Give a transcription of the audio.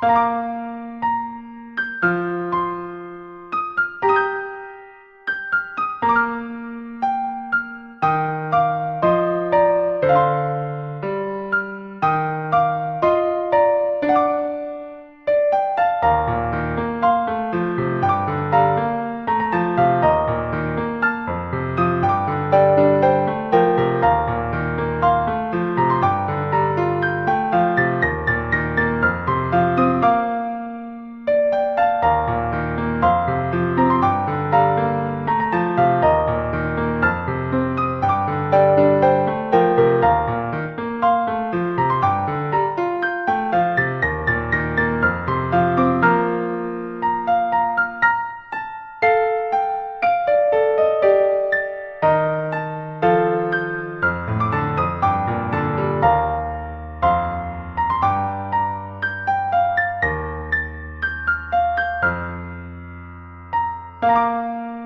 Música Música